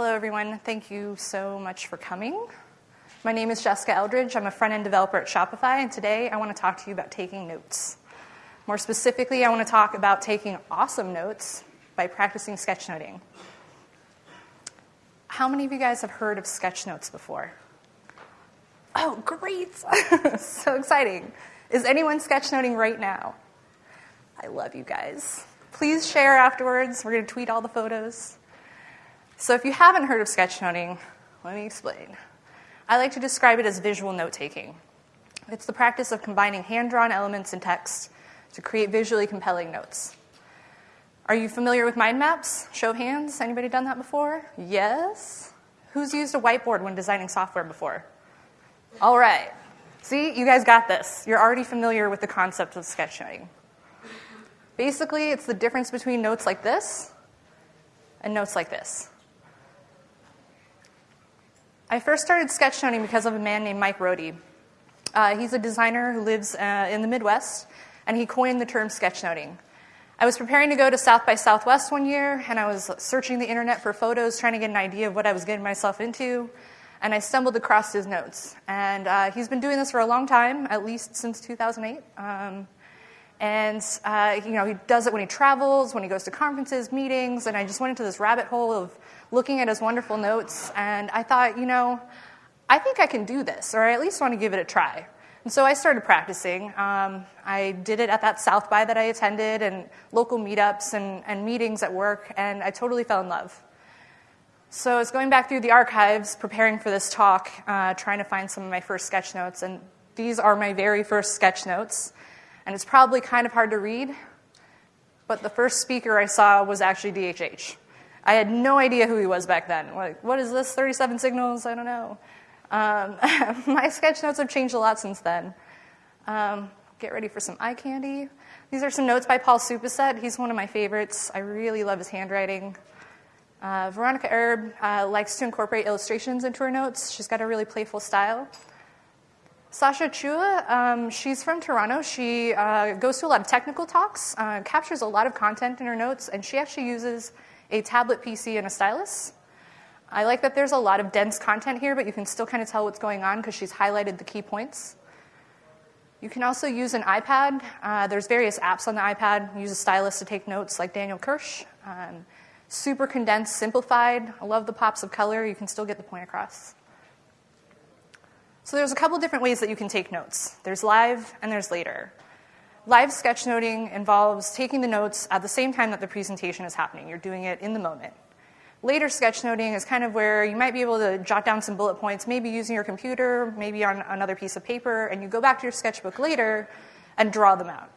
Hello, everyone. Thank you so much for coming. My name is Jessica Eldridge. I'm a front end developer at Shopify, and today I want to talk to you about taking notes. More specifically, I want to talk about taking awesome notes by practicing sketchnoting. How many of you guys have heard of sketchnotes before? Oh, great! so exciting. Is anyone sketchnoting right now? I love you guys. Please share afterwards. We're going to tweet all the photos. So, if you haven't heard of sketchnoting, let me explain. I like to describe it as visual note taking. It's the practice of combining hand drawn elements and text to create visually compelling notes. Are you familiar with mind maps? Show of hands. Anybody done that before? Yes. Who's used a whiteboard when designing software before? All right. See, you guys got this. You're already familiar with the concept of sketchnoting. Basically, it's the difference between notes like this and notes like this. I first started sketchnoting because of a man named Mike Rohde. Uh, he's a designer who lives uh, in the Midwest, and he coined the term sketchnoting. I was preparing to go to South by Southwest one year, and I was searching the internet for photos, trying to get an idea of what I was getting myself into, and I stumbled across his notes. And uh, he's been doing this for a long time, at least since 2008. Um, and uh, you know, he does it when he travels, when he goes to conferences, meetings, and I just went into this rabbit hole of looking at his wonderful notes, and I thought, you know, I think I can do this, or I at least want to give it a try. And so I started practicing. Um, I did it at that South by that I attended, and local meetups and, and meetings at work, and I totally fell in love. So I was going back through the archives, preparing for this talk, uh, trying to find some of my first sketch notes, and these are my very first sketch notes. And it's probably kind of hard to read, but the first speaker I saw was actually DHH. I had no idea who he was back then. Like, what is this? 37 signals? I don't know. Um, my sketch notes have changed a lot since then. Um, get ready for some eye candy. These are some notes by Paul Soupiset. He's one of my favorites. I really love his handwriting. Uh, Veronica Erb uh, likes to incorporate illustrations into her notes. She's got a really playful style. Sacha Chua, um, she's from Toronto. She uh, goes to a lot of technical talks, uh, captures a lot of content in her notes, and she actually uses a tablet PC, and a stylus. I like that there's a lot of dense content here, but you can still kind of tell what's going on because she's highlighted the key points. You can also use an iPad. Uh, there's various apps on the iPad. Use a stylus to take notes, like Daniel Kirsch. Um, super condensed, simplified. I love the pops of color. You can still get the point across. So there's a couple different ways that you can take notes. There's live and there's later. Live sketchnoting involves taking the notes at the same time that the presentation is happening. You're doing it in the moment. Later sketchnoting is kind of where you might be able to jot down some bullet points, maybe using your computer, maybe on another piece of paper, and you go back to your sketchbook later and draw them out.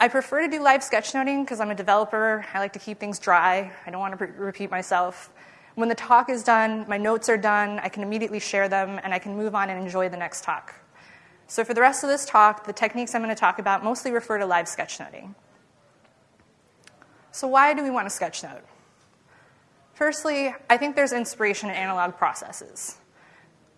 I prefer to do live sketchnoting because I'm a developer. I like to keep things dry. I don't want to repeat myself. When the talk is done, my notes are done, I can immediately share them, and I can move on and enjoy the next talk. So for the rest of this talk, the techniques I'm going to talk about mostly refer to live sketchnoting. So why do we want to sketchnote? Firstly, I think there's inspiration in analog processes.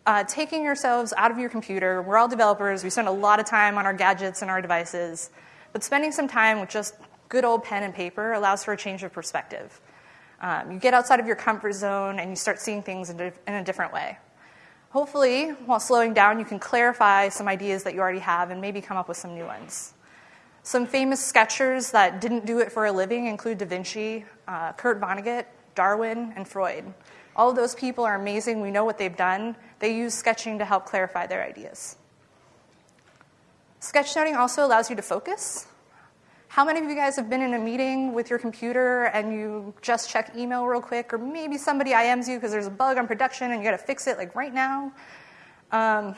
Uh, taking yourselves out of your computer, we're all developers, we spend a lot of time on our gadgets and our devices, but spending some time with just good old pen and paper allows for a change of perspective. Um, you get outside of your comfort zone and you start seeing things in, in a different way. Hopefully, while slowing down, you can clarify some ideas that you already have and maybe come up with some new ones. Some famous sketchers that didn't do it for a living include Da Vinci, uh, Kurt Vonnegut, Darwin, and Freud. All of those people are amazing. We know what they've done. They use sketching to help clarify their ideas. Sketchnoting also allows you to focus. How many of you guys have been in a meeting with your computer and you just check email real quick, or maybe somebody IMs you because there's a bug on production and you got to fix it like right now? Um,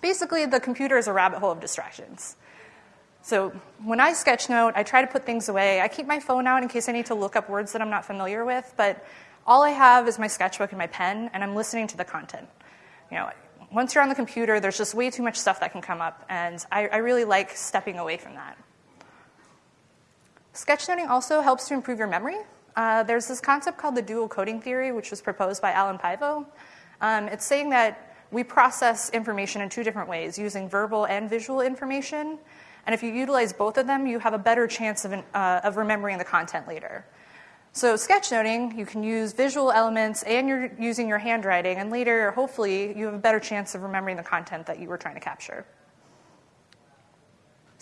basically, the computer is a rabbit hole of distractions. So when I sketchnote, I try to put things away. I keep my phone out in case I need to look up words that I'm not familiar with, but all I have is my sketchbook and my pen, and I'm listening to the content. You know, once you're on the computer, there's just way too much stuff that can come up, and I, I really like stepping away from that. Sketchnoting also helps to improve your memory. Uh, there's this concept called the dual coding theory, which was proposed by Allan Paivio. Um, it's saying that we process information in two different ways, using verbal and visual information. And if you utilize both of them, you have a better chance of, uh, of remembering the content later. So, sketchnoting, you can use visual elements and you're using your handwriting, and later, hopefully, you have a better chance of remembering the content that you were trying to capture.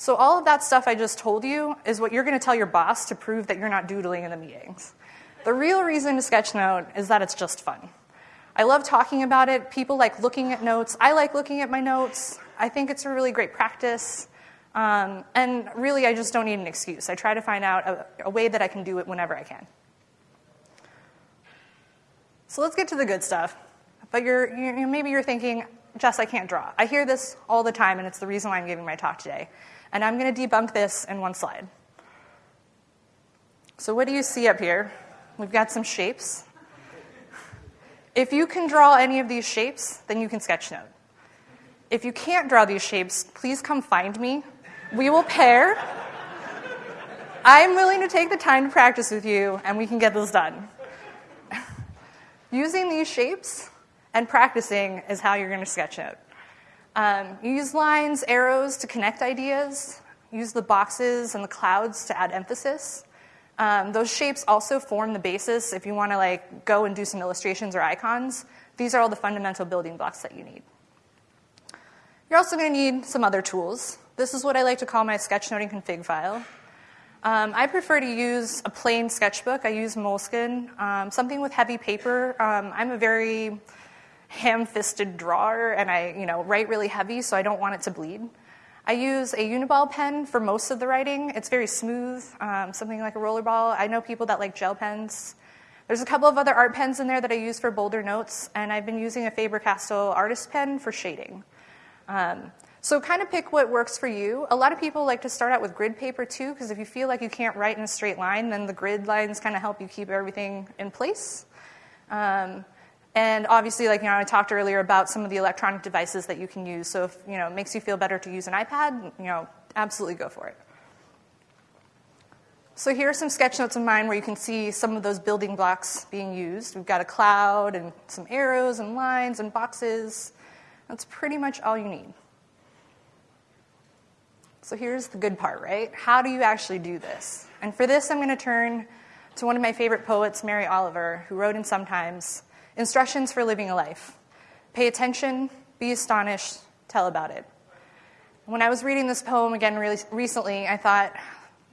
So, all of that stuff I just told you is what you're going to tell your boss to prove that you're not doodling in the meetings. The real reason to sketchnote is that it's just fun. I love talking about it. People like looking at notes. I like looking at my notes. I think it's a really great practice. Um, and really, I just don't need an excuse. I try to find out a, a way that I can do it whenever I can. So let's get to the good stuff. But you're, you're, maybe you're thinking, Jess, I can't draw. I hear this all the time, and it's the reason why I'm giving my talk today. And I'm going to debunk this in one slide. So, what do you see up here? We've got some shapes. If you can draw any of these shapes, then you can sketch note. If you can't draw these shapes, please come find me. We will pair. I'm willing to take the time to practice with you, and we can get this done. Using these shapes and practicing is how you're going to sketch Um, use lines, arrows to connect ideas. Use the boxes and the clouds to add emphasis. Um, those shapes also form the basis if you want to like go and do some illustrations or icons. These are all the fundamental building blocks that you need. You're also going to need some other tools. This is what I like to call my sketchnoting config file. Um, I prefer to use a plain sketchbook. I use Moleskine, um, something with heavy paper. Um, I'm a very ham-fisted drawer, and I, you know, write really heavy, so I don't want it to bleed. I use a Uniball pen for most of the writing. It's very smooth, um, something like a rollerball. I know people that like gel pens. There's a couple of other art pens in there that I use for bolder notes, and I've been using a Faber-Castell artist pen for shading. Um, so kind of pick what works for you. A lot of people like to start out with grid paper too, because if you feel like you can't write in a straight line, then the grid lines kind of help you keep everything in place. Um, and obviously, like you know, I talked earlier about some of the electronic devices that you can use. So if you know it makes you feel better to use an iPad, you know, absolutely go for it. So here are some sketch notes of mine where you can see some of those building blocks being used. We've got a cloud and some arrows and lines and boxes. That's pretty much all you need. So here's the good part, right? How do you actually do this? And for this, I'm going to turn to one of my favorite poets, Mary Oliver, who wrote in Sometimes Instructions for Living a Life. Pay attention, be astonished, tell about it. When I was reading this poem again really recently, I thought,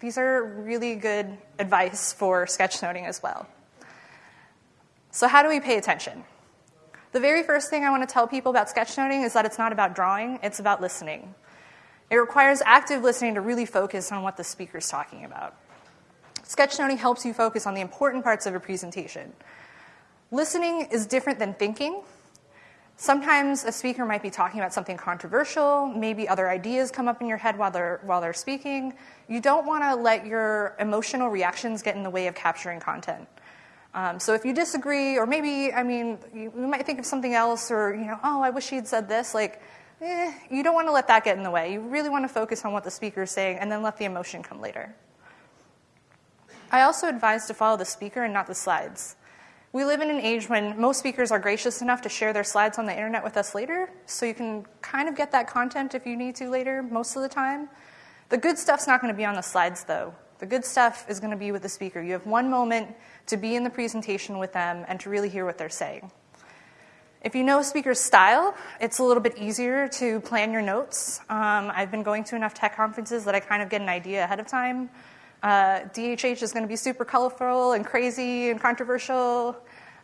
these are really good advice for sketchnoting as well. So, how do we pay attention? The very first thing I want to tell people about sketchnoting is that it's not about drawing, it's about listening. It requires active listening to really focus on what the speaker is talking about. Sketchnoting helps you focus on the important parts of a presentation. Listening is different than thinking. Sometimes a speaker might be talking about something controversial, maybe other ideas come up in your head while they're, while they're speaking. You don't want to let your emotional reactions get in the way of capturing content. Um, so if you disagree, or maybe, I mean, you, you might think of something else, or, you know, oh, I wish he'd said this, like, eh, you don't want to let that get in the way. You really want to focus on what the speaker is saying and then let the emotion come later. I also advise to follow the speaker and not the slides. We live in an age when most speakers are gracious enough to share their slides on the internet with us later, so you can kind of get that content if you need to later, most of the time. The good stuff's not going to be on the slides, though. The good stuff is going to be with the speaker. You have one moment to be in the presentation with them and to really hear what they're saying. If you know a speaker's style, it's a little bit easier to plan your notes. Um, I've been going to enough tech conferences that I kind of get an idea ahead of time. Uh, DHH is going to be super colorful and crazy and controversial.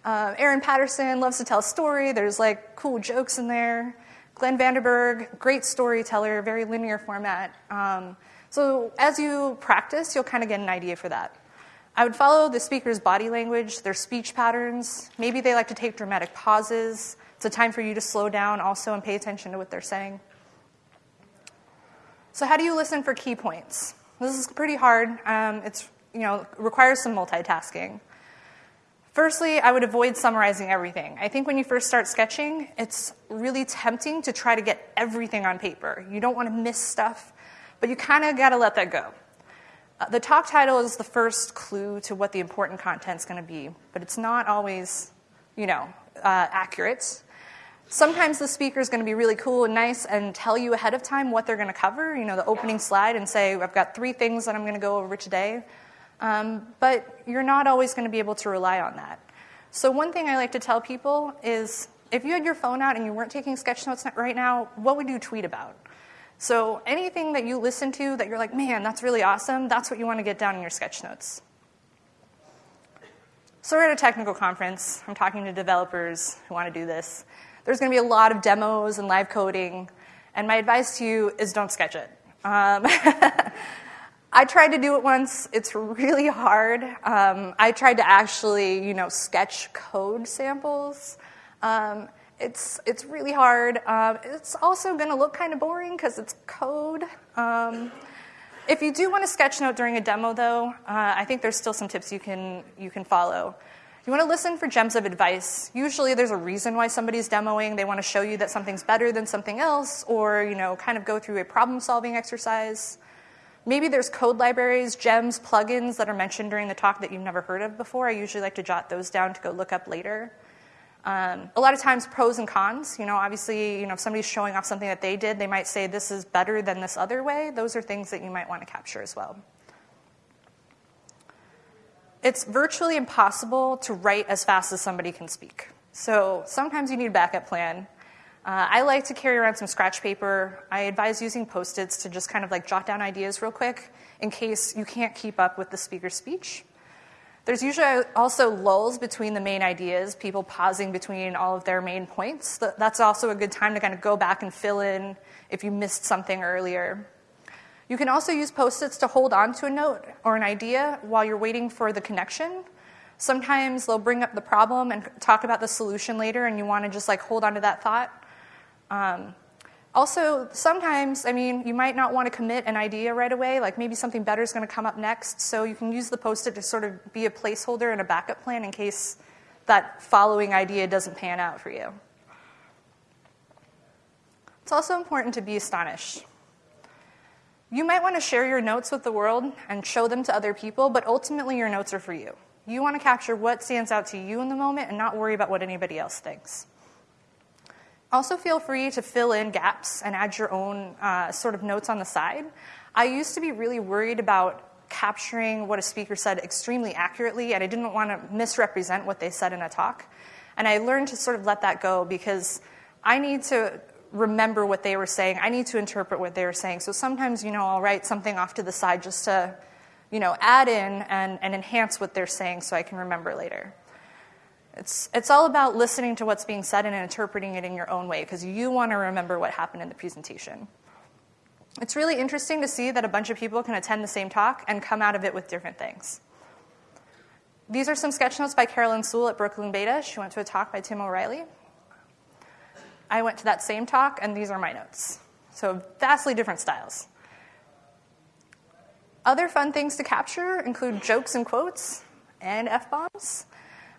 Uh, Aaron Patterson loves to tell a story. There's like cool jokes in there. Glenn Vanderburg, great storyteller, very linear format. Um, so as you practice, you'll kind of get an idea for that. I would follow the speaker's body language, their speech patterns. Maybe they like to take dramatic pauses. It's a time for you to slow down also and pay attention to what they're saying. So, how do you listen for key points? This is pretty hard. Um, it's you know requires some multitasking. Firstly, I would avoid summarizing everything. I think when you first start sketching, it's really tempting to try to get everything on paper. You don't want to miss stuff, but you kind of got to let that go. Uh, the talk title is the first clue to what the important content is going to be, but it's not always, you know, uh, accurate. Sometimes the speaker is going to be really cool and nice and tell you ahead of time what they're going to cover, you know, the opening slide, and say, I've got three things that I'm going to go over today. Um, but you're not always going to be able to rely on that. So, one thing I like to tell people is if you had your phone out and you weren't taking sketch notes right now, what would you tweet about? So, anything that you listen to that you're like, man, that's really awesome, that's what you want to get down in your sketch notes. So, we're at a technical conference. I'm talking to developers who want to do this. There's going to be a lot of demos and live coding, and my advice to you is don't sketch it. Um, I tried to do it once. It's really hard. Um, I tried to actually, you know, sketch code samples. Um, it's, it's really hard. Uh, it's also going to look kind of boring because it's code. Um, if you do want to sketch note during a demo, though, uh, I think there's still some tips you can, you can follow. You want to listen for gems of advice. Usually there's a reason why somebody's demoing. They want to show you that something's better than something else or, you know, kind of go through a problem-solving exercise. Maybe there's code libraries, gems, plugins that are mentioned during the talk that you've never heard of before. I usually like to jot those down to go look up later. Um, a lot of times, pros and cons. You know, obviously, you know, if somebody's showing off something that they did, they might say this is better than this other way. Those are things that you might want to capture as well. It's virtually impossible to write as fast as somebody can speak. So sometimes you need a backup plan. Uh, I like to carry around some scratch paper. I advise using post its to just kind of like jot down ideas real quick in case you can't keep up with the speaker's speech. There's usually also lulls between the main ideas, people pausing between all of their main points. That's also a good time to kind of go back and fill in if you missed something earlier. You can also use post its to hold on to a note or an idea while you're waiting for the connection. Sometimes they'll bring up the problem and talk about the solution later, and you want to just like hold on to that thought. Um, also, sometimes, I mean, you might not want to commit an idea right away, like maybe something better is going to come up next, so you can use the post it to sort of be a placeholder and a backup plan in case that following idea doesn't pan out for you. It's also important to be astonished. You might want to share your notes with the world and show them to other people, but ultimately your notes are for you. You want to capture what stands out to you in the moment and not worry about what anybody else thinks. Also, feel free to fill in gaps and add your own uh, sort of notes on the side. I used to be really worried about capturing what a speaker said extremely accurately, and I didn't want to misrepresent what they said in a talk. And I learned to sort of let that go because I need to remember what they were saying. I need to interpret what they were saying. So sometimes, you know, I'll write something off to the side just to, you know, add in and, and enhance what they're saying so I can remember later. It's, it's all about listening to what's being said and interpreting it in your own way because you want to remember what happened in the presentation. It's really interesting to see that a bunch of people can attend the same talk and come out of it with different things. These are some sketch notes by Carolyn Sewell at Brooklyn Beta. She went to a talk by Tim O'Reilly. I went to that same talk, and these are my notes. So, vastly different styles. Other fun things to capture include jokes and quotes and F bombs.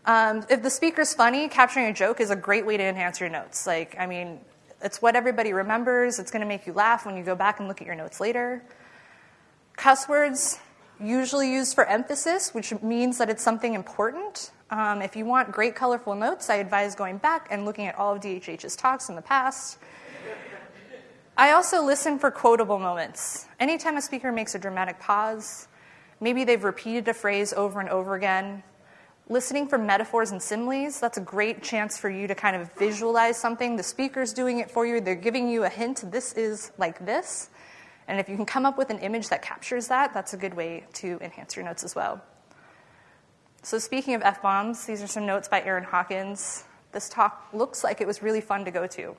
Um, if the speaker's funny, capturing a joke is a great way to enhance your notes. Like, I mean, it's what everybody remembers. It's going to make you laugh when you go back and look at your notes later. Cuss words, usually used for emphasis, which means that it's something important. Um, if you want great, colorful notes, I advise going back and looking at all of DHH's talks in the past. I also listen for quotable moments. Anytime a speaker makes a dramatic pause, maybe they've repeated a phrase over and over again, listening for metaphors and similes, that's a great chance for you to kind of visualize something. The speaker's doing it for you, they're giving you a hint this is like this. And if you can come up with an image that captures that, that's a good way to enhance your notes as well. So, speaking of F bombs, these are some notes by Aaron Hawkins. This talk looks like it was really fun to go to.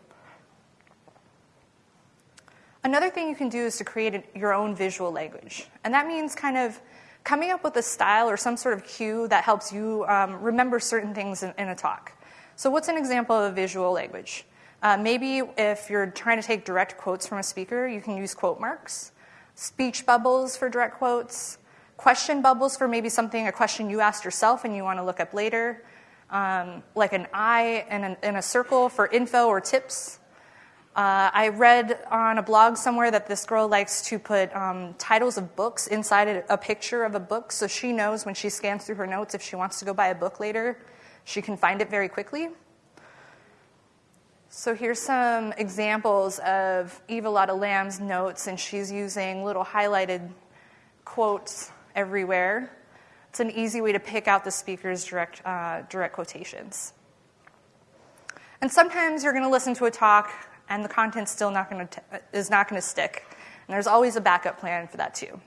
Another thing you can do is to create your own visual language. And that means kind of coming up with a style or some sort of cue that helps you um, remember certain things in, in, a talk. So, what's an example of a visual language? Uh, maybe if you're trying to take direct quotes from a speaker, you can use quote marks, speech bubbles for direct quotes, question bubbles for maybe something, a question you asked yourself and you want to look up later, um, like an eye and in a circle for info or tips. Uh, I read on a blog somewhere that this girl likes to put um, titles of books inside a, picture of a book so she knows when she scans through her notes if she wants to go buy a book later, she can find it very quickly. So here's some examples of Eva-Lotta Lamm's notes, and she's using little highlighted quotes everywhere. It's an easy way to pick out the speaker's direct, uh, direct quotations. And sometimes you're going to listen to a talk and the content still not going to is not going to stick. And there's always a backup plan for that too.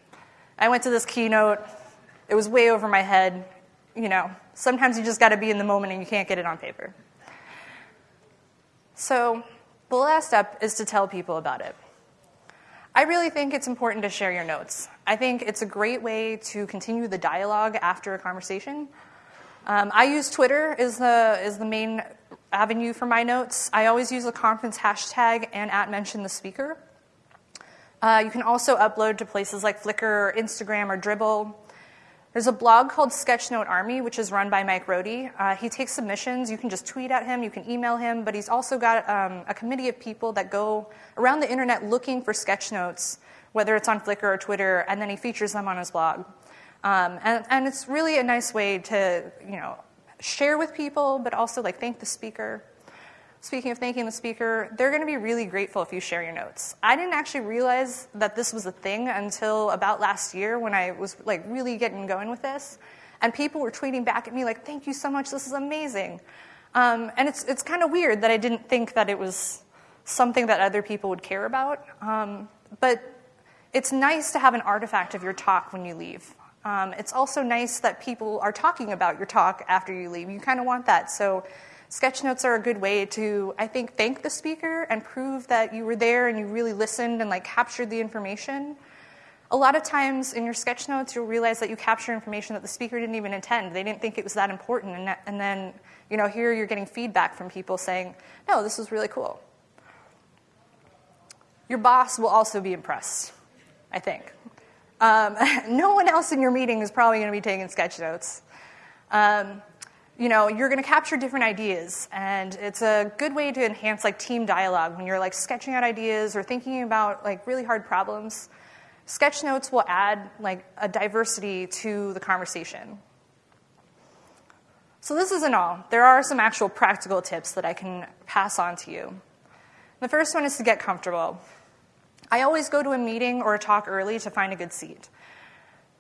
I went to this keynote. It was way over my head. You know, sometimes you just got to be in the moment and you can't get it on paper. So, the last step is to tell people about it. I really think it's important to share your notes. I think it's a great way to continue the dialogue after a conversation. Um, I use Twitter as the, as the main avenue for my notes. I always use the conference hashtag and at mention the speaker. Uh, you can also upload to places like Flickr Instagram or Dribbble. There's a blog called Sketchnote Army, which is run by Mike Rohde. Uh, he takes submissions. You can just tweet at him, you can email him, but he's also got um, a committee of people that go around the internet looking for sketch notes, whether it's on Flickr or Twitter, and then he features them on his blog. Um, and, and it's really a nice way to, you know, share with people, but also like thank the speaker. Speaking of thanking the speaker, they're going to be really grateful if you share your notes. I didn't actually realize that this was a thing until about last year when I was like really getting going with this, and people were tweeting back at me like, "Thank you so much. This is amazing." Um, and it's it's kind of weird that I didn't think that it was something that other people would care about. Um, but it's nice to have an artifact of your talk when you leave. Um, it's also nice that people are talking about your talk after you leave. You kind of want that. So sketch notes are a good way to, I think, thank the speaker and prove that you were there and you really listened and like captured the information. A lot of times in your sketch notes, you'll realize that you capture information that the speaker didn't even intend. They didn't think it was that important. And, that, and then, you know, here you're getting feedback from people saying, no, this was really cool. Your boss will also be impressed, I think. Um, no one else in your meeting is probably going to be taking sketch notes. Um, you know, you're going to capture different ideas, and it's a good way to enhance like team dialogue when you're like sketching out ideas or thinking about like really hard problems. Sketch notes will add like a diversity to the conversation. So this isn't all. There are some actual practical tips that I can pass on to you. The first one is to get comfortable. I always go to a meeting or a talk early to find a good seat.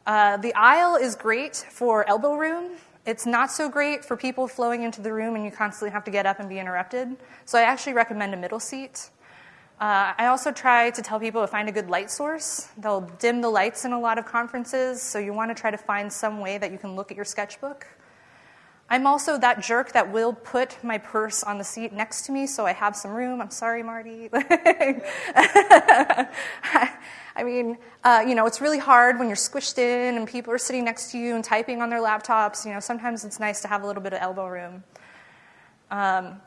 Uh, the aisle is great for elbow room. It's not so great for people flowing into the room and you constantly have to get up and be interrupted. So I actually recommend a middle seat. Uh, I also try to tell people to find a good light source. They'll dim the lights in a lot of conferences, so you want to try to find some way that you can look at your sketchbook. I'm also that jerk that will put my purse on the seat next to me so I have some room. I'm sorry, Marty. I mean, uh, you know, it's really hard when you're squished in and people are sitting next to you and typing on their laptops. You know, sometimes it's nice to have a little bit of elbow room. Um,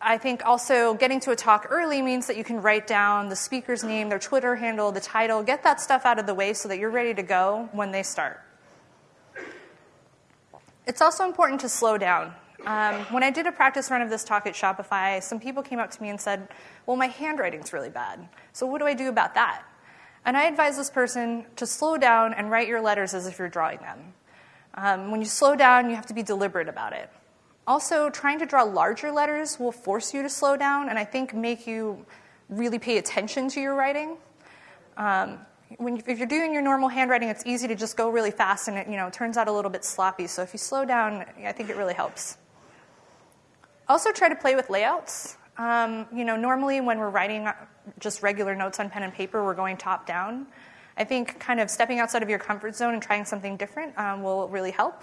I think also getting to a talk early means that you can write down the speaker's name, their Twitter handle, the title, get that stuff out of the way so that you're ready to go when they start. It's also important to slow down. Um, when I did a practice run of this talk at Shopify, some people came up to me and said, Well, my handwriting's really bad. So, what do I do about that? And I advise this person to slow down and write your letters as if you're drawing them. Um, when you slow down, you have to be deliberate about it. Also, trying to draw larger letters will force you to slow down and I think make you really pay attention to your writing. Um, when, if you're doing your normal handwriting, it's easy to just go really fast and it you know, turns out a little bit sloppy. So if you slow down, I think it really helps. Also, try to play with layouts. Um, you know, normally when we're writing just regular notes on pen and paper, we're going top down. I think kind of stepping outside of your comfort zone and trying something different um, will really help.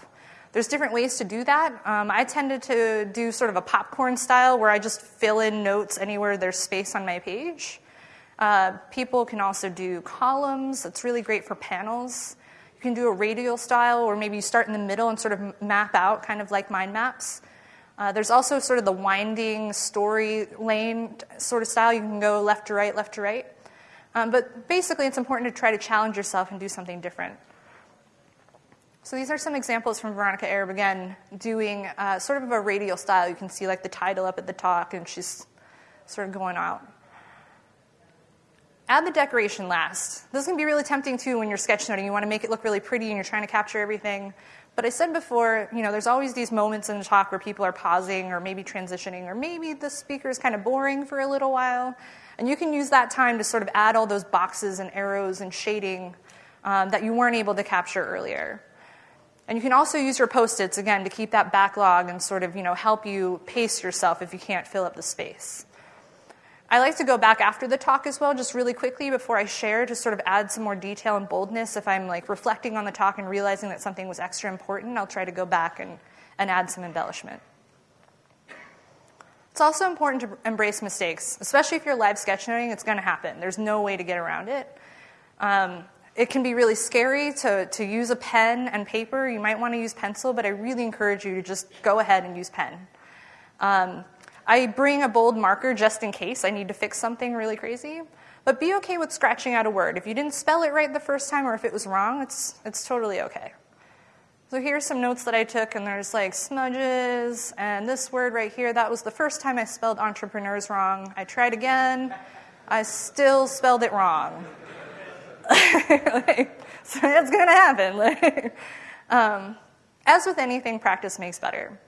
There's different ways to do that. Um, I tended to do sort of a popcorn style where I just fill in notes anywhere there's space on my page. Uh, people can also do columns. It's really great for panels. You can do a radial style, or maybe you start in the middle and sort of map out, kind of like mind maps. Uh, there's also sort of the winding story lane sort of style. You can go left to right, left to right. Um, but basically, it's important to try to challenge yourself and do something different. So these are some examples from Veronica Erb again, doing uh, sort of a radial style. You can see like the title up at the top, and she's sort of going out. Add the decoration last. This can be really tempting too when you're sketchnoting. You want to make it look really pretty and you're trying to capture everything. But I said before, you know, there's always these moments in the talk where people are pausing or maybe transitioning or maybe the speaker is kind of boring for a little while. And you can use that time to sort of add all those boxes and arrows and shading um, that you weren't able to capture earlier. And you can also use your post-its, again, to keep that backlog and sort of, you know, help you pace yourself if you can't fill up the space. I like to go back after the talk as well, just really quickly before I share, to sort of add some more detail and boldness. If I'm like reflecting on the talk and realizing that something was extra important, I'll try to go back and, and add some embellishment. It's also important to embrace mistakes, especially if you're live sketchnoting, it's going to happen. There's no way to get around it. Um, it can be really scary to, to use a pen and paper. You might want to use pencil, but I really encourage you to just go ahead and use pen. Um, I bring a bold marker just in case I need to fix something really crazy. But be okay with scratching out a word. If you didn't spell it right the first time or if it was wrong, it's, it's totally okay. So here's some notes that I took, and there's like smudges, and this word right here, that was the first time I spelled entrepreneurs wrong. I tried again, I still spelled it wrong. like, so going to happen. um, as with anything, practice makes better.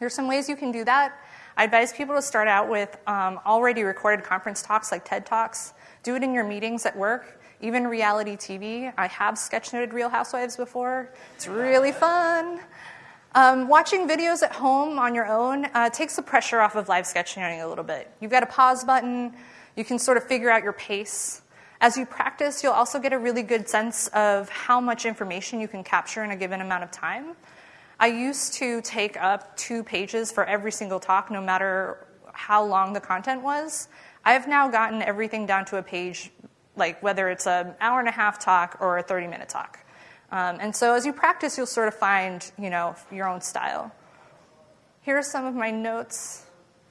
There's some ways you can do that. I advise people to start out with um, already recorded conference talks like TED Talks. Do it in your meetings at work, even reality TV. I have sketchnoted Real Housewives before. It's really fun. Um, watching videos at home on your own uh, takes the pressure off of live sketchnoting a little bit. You've got a pause button. You can sort of figure out your pace. As you practice, you'll also get a really good sense of how much information you can capture in a given amount of time. I used to take up two pages for every single talk, no matter how long the content was. I've now gotten everything down to a page, like whether it's an hour and a half talk or a 30 minute talk. Um, and so as you practice, you'll sort of find, you know, your own style. Here are some of my notes.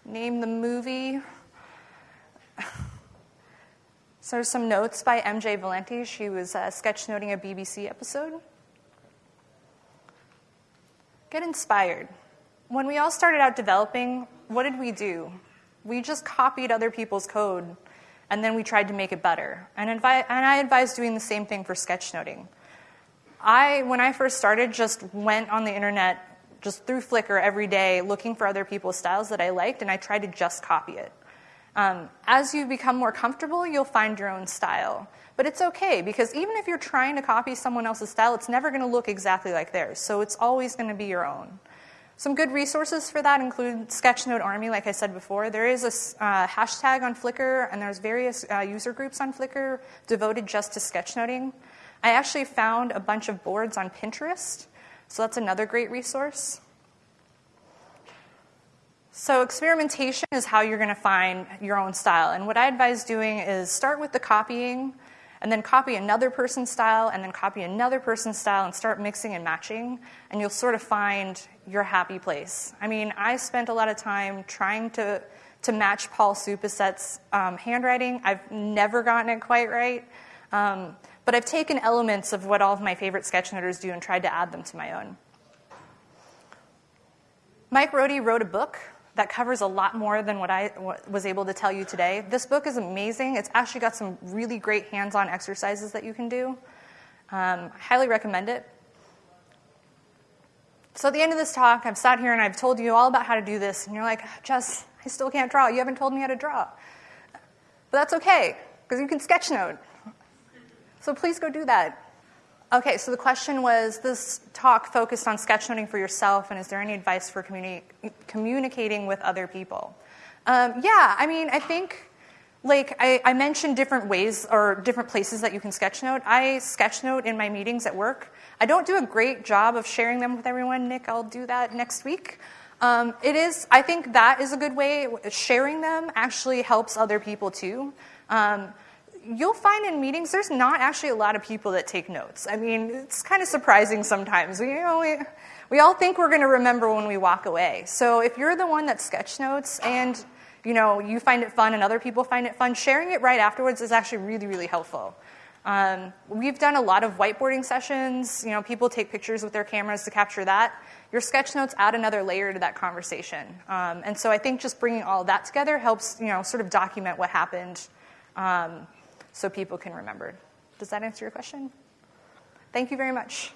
Name the movie. so there's some notes by MJ Valenti. She was uh, sketchnoting a BBC episode. Get inspired. When we all started out developing, what did we do? We just copied other people's code and then we tried to make it better. And, and I advise doing the same thing for sketchnoting. I, when I first started, just went on the internet, just through Flickr every day, looking for other people's styles that I liked, and I tried to just copy it. Um, as you become more comfortable, you'll find your own style. But it's okay because even if you're trying to copy someone else's style, it's never going to look exactly like theirs. So it's always going to be your own. Some good resources for that include Sketchnote Army, like I said before. There is a uh, hashtag on Flickr, and there's various uh, user groups on Flickr devoted just to sketchnoting. I actually found a bunch of boards on Pinterest, so that's another great resource. So, experimentation is how you're going to find your own style. And what I advise doing is start with the copying and then copy another person's style, and then copy another person's style, and start mixing and matching, and you'll sort of find your happy place. I mean, I spent a lot of time trying to, to match Paul Soupiset's um, handwriting. I've never gotten it quite right, um, but I've taken elements of what all of my favorite sketchnoters do and tried to add them to my own. Mike Rohde wrote a book that covers a lot more than what I was able to tell you today. This book is amazing. It's actually got some really great hands on exercises that you can do. Um, I highly recommend it. So, at the end of this talk, I've sat here and I've told you all about how to do this, and you're like, Jess, I still can't draw. You haven't told me how to draw. But that's okay, because you can sketchnote. So, please go do that. Okay, so the question was this talk focused on sketchnoting for yourself, and is there any advice for communi- communicating with other people? Um, yeah, I mean, I think, like, I, I, mentioned different ways or different places that you can sketchnote. I sketchnote in my meetings at work. I don't do a great job of sharing them with everyone. Nick, I'll do that next week. Um, it is, I think that is a good way. Sharing them actually helps other people too. Um, you'll find in meetings there's not actually a lot of people that take notes. I mean, it's kind of surprising sometimes. We, you know, we, we all think we're going to remember when we walk away. So if you're the one that sketch notes and you know you find it fun and other people find it fun, sharing it right afterwards is actually really really helpful. Um, we've done a lot of whiteboarding sessions. You know, people take pictures with their cameras to capture that. Your sketch notes add another layer to that conversation. Um, and so I think just bringing all that together helps, you know, sort of document what happened um, so people can remember. Does that answer your question? Thank you very much.